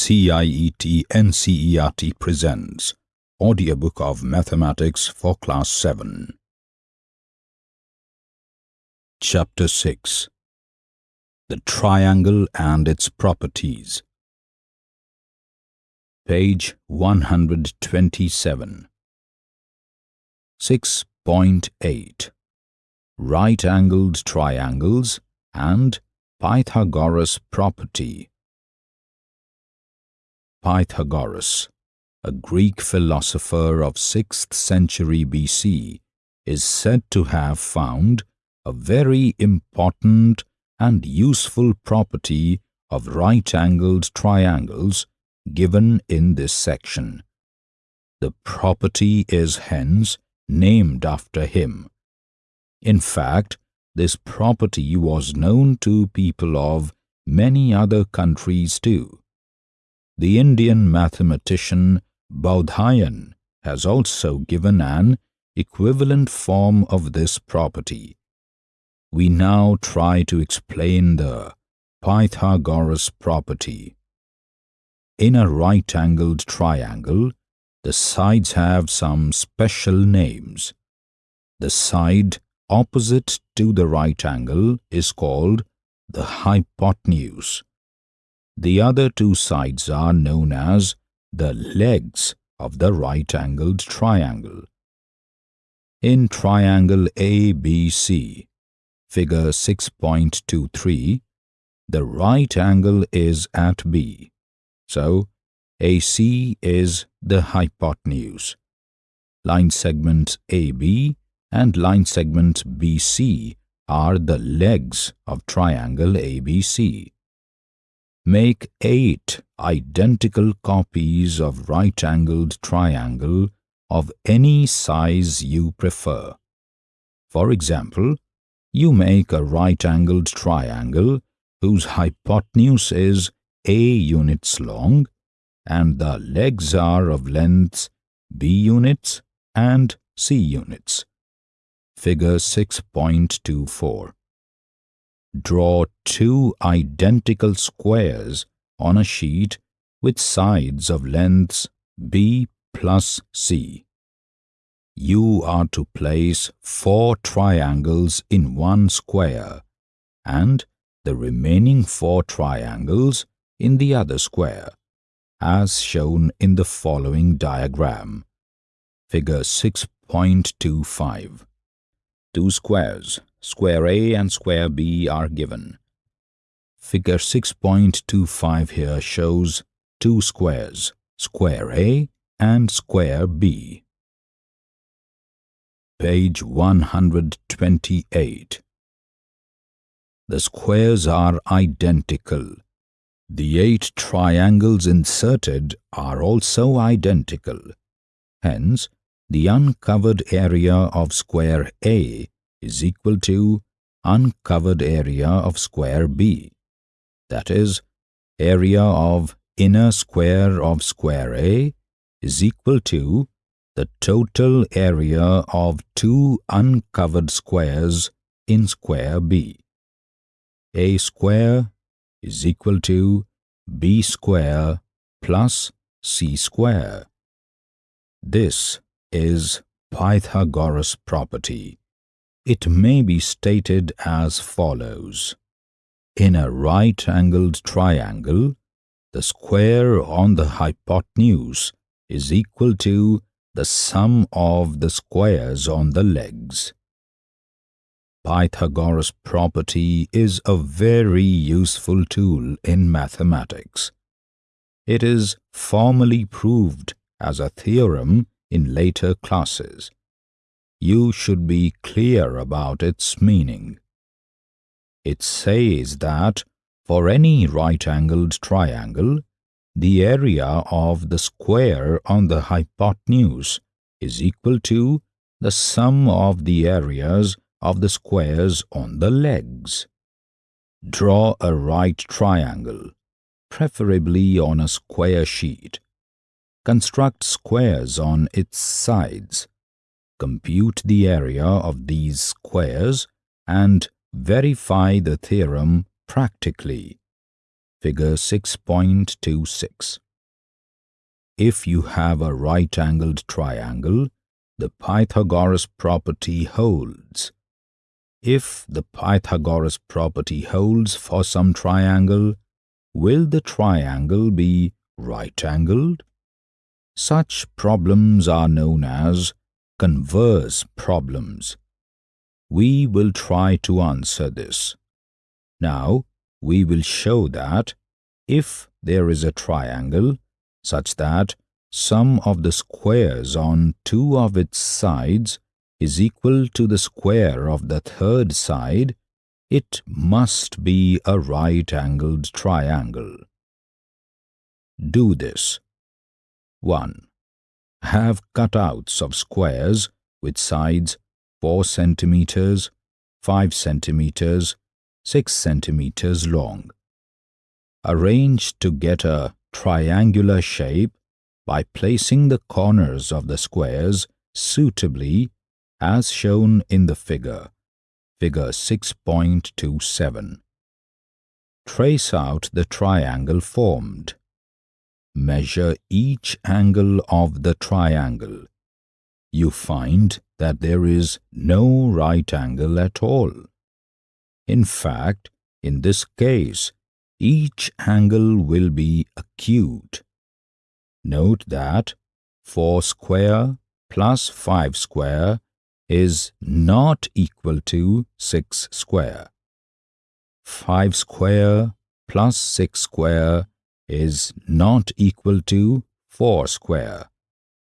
CIET NCERT presents Audiobook of Mathematics for Class 7. Chapter 6 The Triangle and its Properties. Page 127 6.8 Right-angled triangles and Pythagoras property Pythagoras, a Greek philosopher of 6th century BC, is said to have found a very important and useful property of right-angled triangles given in this section. The property is hence named after him. In fact, this property was known to people of many other countries too. The Indian mathematician Baudhayan has also given an equivalent form of this property. We now try to explain the Pythagoras property. In a right-angled triangle, the sides have some special names. The side opposite to the right angle is called the hypotenuse. The other two sides are known as the legs of the right-angled triangle. In triangle ABC, figure 6.23, the right angle is at B, so AC is the hypotenuse. Line segment AB and line segment BC are the legs of triangle ABC. Make eight identical copies of right-angled triangle of any size you prefer. For example, you make a right-angled triangle whose hypotenuse is A units long and the legs are of lengths B units and C units. Figure 6.24 Draw two identical squares on a sheet with sides of lengths B plus C. You are to place four triangles in one square and the remaining four triangles in the other square, as shown in the following diagram. Figure 6.25 Two squares square A and square B are given. Figure 6.25 here shows two squares, square A and square B. Page 128 The squares are identical. The eight triangles inserted are also identical. Hence, the uncovered area of square A is equal to uncovered area of square B. That is, area of inner square of square A is equal to the total area of two uncovered squares in square B. A square is equal to B square plus C square. This is Pythagoras property it may be stated as follows. In a right-angled triangle, the square on the hypotenuse is equal to the sum of the squares on the legs. Pythagoras property is a very useful tool in mathematics. It is formally proved as a theorem in later classes you should be clear about its meaning. It says that for any right-angled triangle, the area of the square on the hypotenuse is equal to the sum of the areas of the squares on the legs. Draw a right triangle, preferably on a square sheet. Construct squares on its sides compute the area of these squares and verify the theorem practically. figure 6.26. If you have a right-angled triangle, the Pythagoras property holds. If the Pythagoras property holds for some triangle, will the triangle be right-angled? Such problems are known as converse problems. We will try to answer this. Now, we will show that if there is a triangle such that sum of the squares on two of its sides is equal to the square of the third side, it must be a right-angled triangle. Do this. 1. Have cutouts of squares with sides 4 centimeters, 5 centimeters, 6 centimeters long. Arrange to get a triangular shape by placing the corners of the squares suitably as shown in the figure, figure 6.27. Trace out the triangle formed. Measure each angle of the triangle. You find that there is no right angle at all. In fact, in this case, each angle will be acute. Note that 4 square plus 5 square is not equal to 6 square. 5 square plus 6 square is not equal to 4 square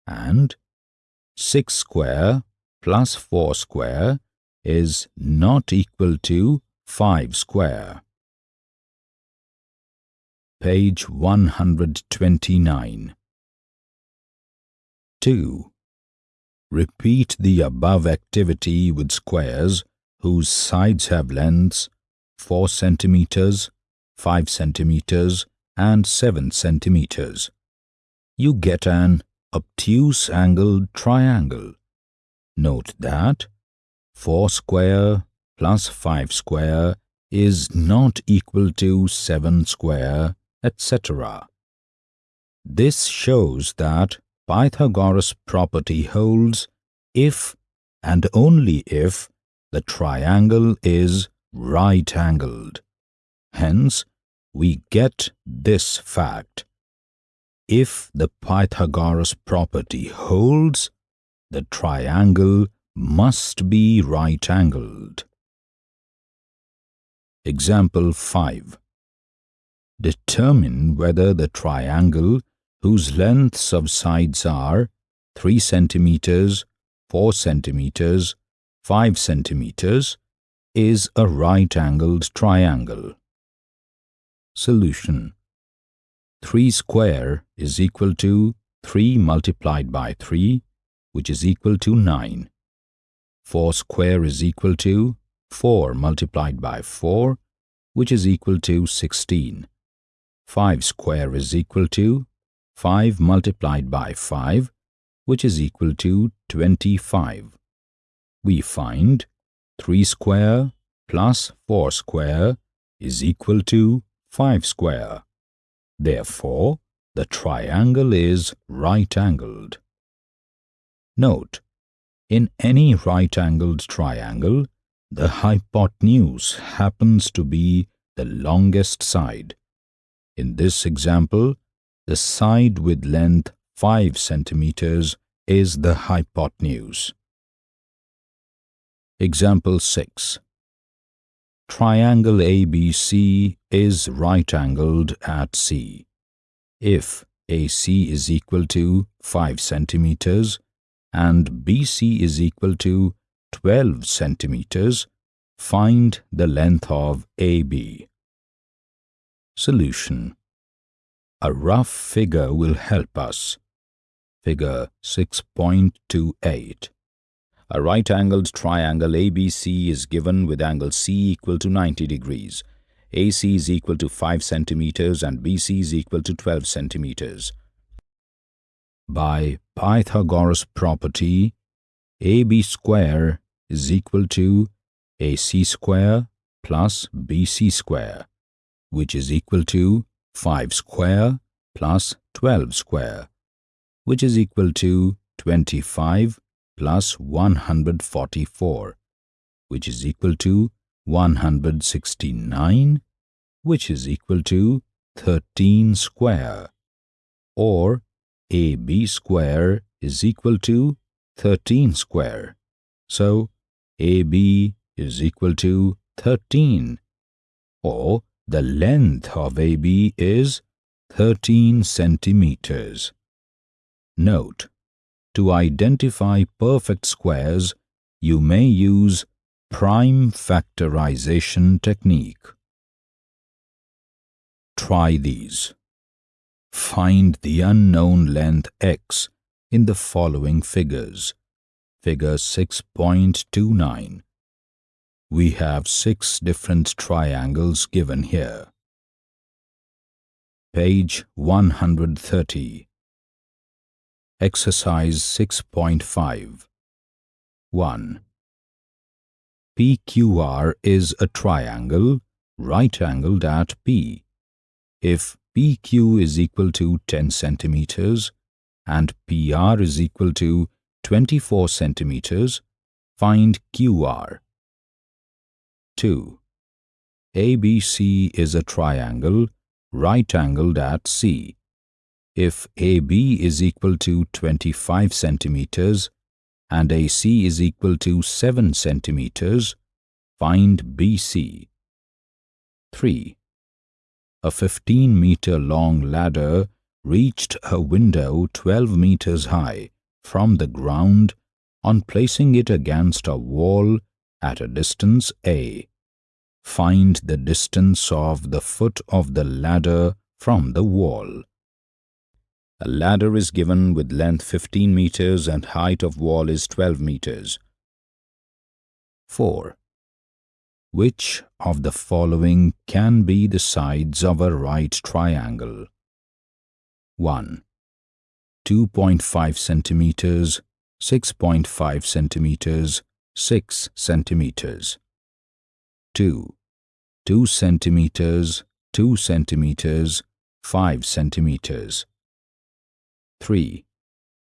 and 6 square plus 4 square is not equal to 5 square. Page 129 2. Repeat the above activity with squares whose sides have lengths 4 centimeters, 5 centimeters, and 7 centimeters. You get an obtuse angled triangle. Note that 4 square plus 5 square is not equal to 7 square etc. This shows that Pythagoras property holds if and only if the triangle is right-angled. Hence, we get this fact. If the Pythagoras property holds, the triangle must be right-angled. Example 5 Determine whether the triangle whose lengths of sides are 3 centimeters, 4 centimeters, 5 centimeters is a right-angled triangle. Solution 3 square is equal to 3 multiplied by 3, which is equal to 9. 4 square is equal to 4 multiplied by 4, which is equal to 16. 5 square is equal to 5 multiplied by 5, which is equal to 25. We find 3 square plus 4 square is equal to 5 square. Therefore, the triangle is right-angled. Note, in any right-angled triangle, the hypotenuse happens to be the longest side. In this example, the side with length 5 centimeters is the hypotenuse. Example 6. Triangle ABC is right-angled at C. If AC is equal to 5 centimeters and BC is equal to 12 centimeters, find the length of AB. Solution A rough figure will help us. Figure 6.28 A right-angled triangle ABC is given with angle C equal to 90 degrees. AC is equal to 5 centimeters and BC is equal to 12 centimeters. By Pythagoras property, AB square is equal to AC square plus BC square which is equal to 5 square plus 12 square, which is equal to 25 plus 144, which is equal to 169, which is equal to 13 square, or AB square is equal to 13 square. So, AB is equal to 13, or the length of AB is 13 centimeters. Note, to identify perfect squares, you may use prime factorization technique. Try these. Find the unknown length x in the following figures. Figure 6.29. We have six different triangles given here. Page 130. Exercise 6.5 1. PQR is a triangle right-angled at P. If PQ is equal to 10 centimeters and PR is equal to 24 centimeters, find QR. 2. ABC is a triangle right-angled at C. If AB is equal to 25 centimeters and AC is equal to 7 centimeters, find BC. 3. A 15-meter long ladder reached a window 12 meters high from the ground on placing it against a wall at a distance A. Find the distance of the foot of the ladder from the wall. A ladder is given with length 15 meters and height of wall is 12 meters. 4. Which of the following can be the sides of a right triangle? 1. 2.5 centimeters, 6.5 centimeters, 6 centimeters. 2. 2 centimeters, 2 centimeters, 5 centimeters. 3.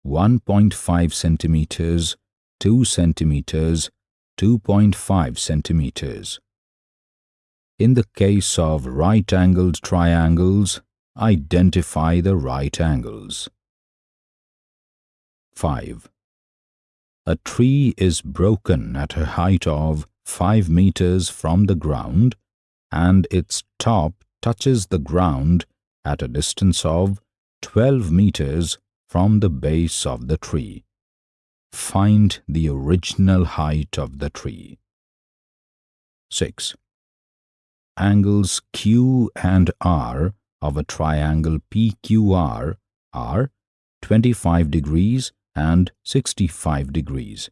1.5 centimeters, 2 centimeters, 2.5 centimeters. In the case of right-angled triangles, identify the right angles. 5. A tree is broken at a height of 5 meters from the ground and its top touches the ground at a distance of 12 meters from the base of the tree. Find the original height of the tree. 6. Angles Q and R of a triangle PQR are 25 degrees and 65 degrees.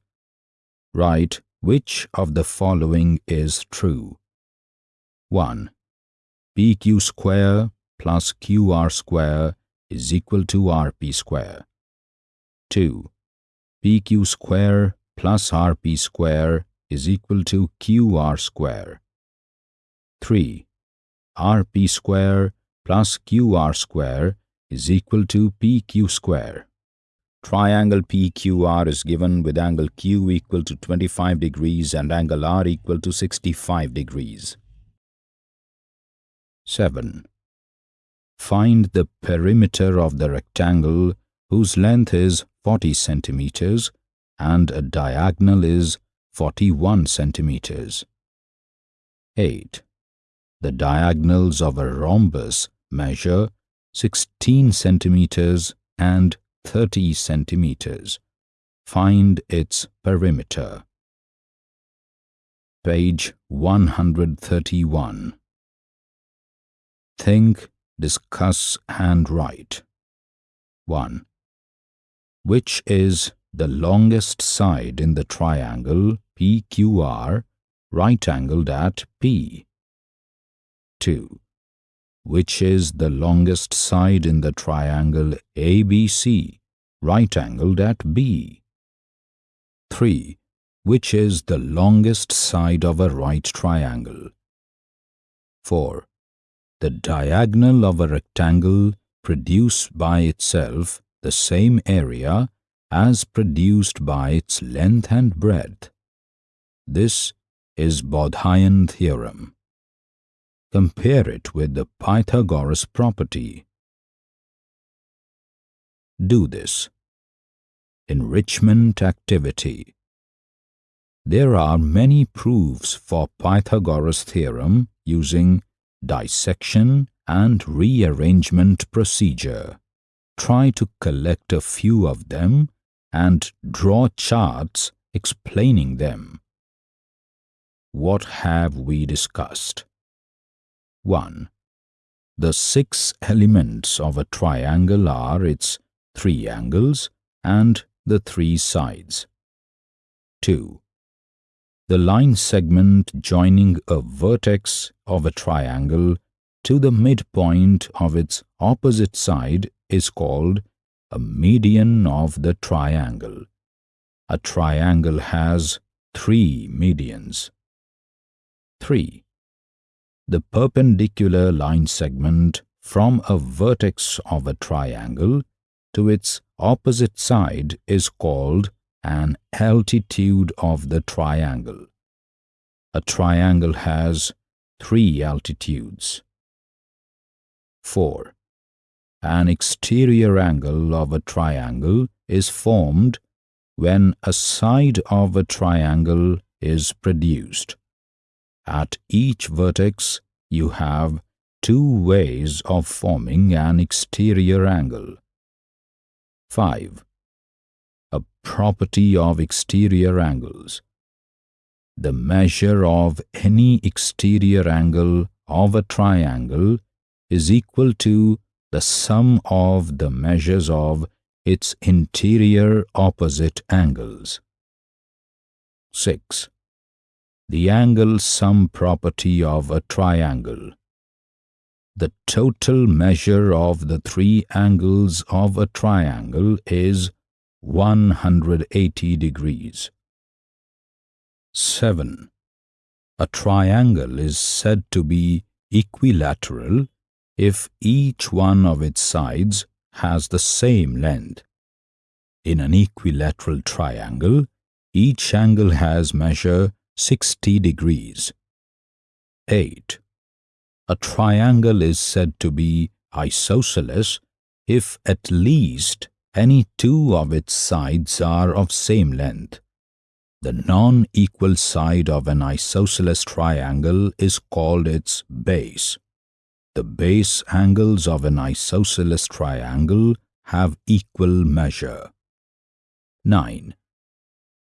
Write which of the following is true. 1. PQ square plus QR square is equal to RP square. 2. PQ square plus RP square is equal to QR square. 3. RP square plus QR square is equal to PQ square. Triangle PQR is given with angle Q equal to 25 degrees and angle R equal to 65 degrees. 7. Find the perimeter of the rectangle whose length is 40 centimeters and a diagonal is 41 centimeters. 8. The diagonals of a rhombus measure 16 centimeters and 30 centimeters. Find its perimeter. Page 131. Think, discuss and write. 1. Which is the longest side in the triangle PQR right-angled at P? 2 which is the longest side in the triangle ABC, right-angled at B. 3. Which is the longest side of a right triangle? 4. The diagonal of a rectangle produce by itself the same area as produced by its length and breadth. This is Baudhayan theorem. Compare it with the Pythagoras property. Do this. Enrichment activity. There are many proofs for Pythagoras theorem using dissection and rearrangement procedure. Try to collect a few of them and draw charts explaining them. What have we discussed? 1. The six elements of a triangle are its three angles and the three sides. 2 the line segment joining a vertex of a triangle to the midpoint of its opposite side is called a median of the triangle. A triangle has three medians. 3. The perpendicular line segment from a vertex of a triangle to its opposite side is called an altitude of the triangle. A triangle has three altitudes. 4. An exterior angle of a triangle is formed when a side of a triangle is produced. At each vertex, you have two ways of forming an exterior angle. 5 a property of exterior angles. The measure of any exterior angle of a triangle is equal to the sum of the measures of its interior opposite angles. 6. The angle sum property of a triangle. The total measure of the three angles of a triangle is 180 degrees. 7. A triangle is said to be equilateral if each one of its sides has the same length. In an equilateral triangle, each angle has measure 60 degrees. 8. A triangle is said to be isosceles if at least any two of its sides are of same length. The non-equal side of an isosceles triangle is called its base. The base angles of an isosceles triangle have equal measure. 9.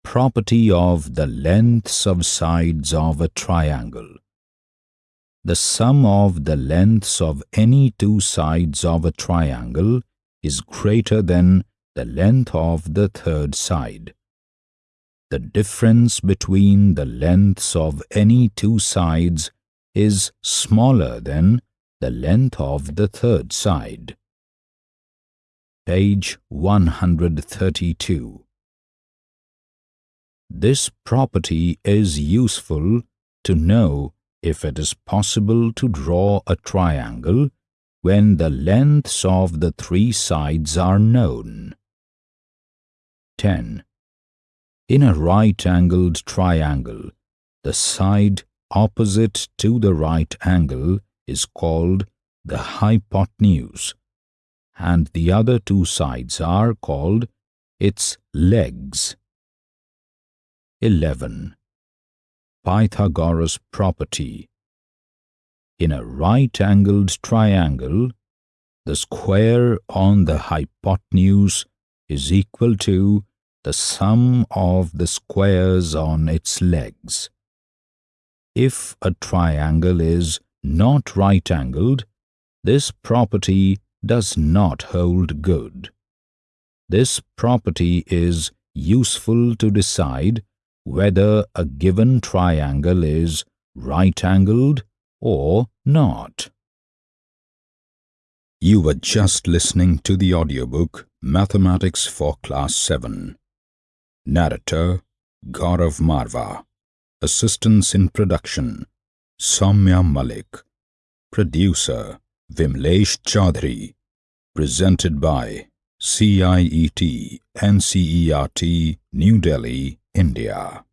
Property of the lengths of sides of a triangle. The sum of the lengths of any two sides of a triangle is greater than the length of the third side. The difference between the lengths of any two sides is smaller than the length of the third side. Page 132 This property is useful to know if it is possible to draw a triangle when the lengths of the three sides are known. 10. In a right-angled triangle, the side opposite to the right angle is called the hypotenuse, and the other two sides are called its legs. 11. Pythagoras property in a right-angled triangle, the square on the hypotenuse is equal to the sum of the squares on its legs. If a triangle is not right-angled, this property does not hold good. This property is useful to decide whether a given triangle is right-angled or not. You were just listening to the audiobook Mathematics for Class 7. Narrator Gaurav Marva. Assistance in production Samya Malik. Producer Vimlesh Chaudhary. Presented by CIET NCERT New Delhi, India.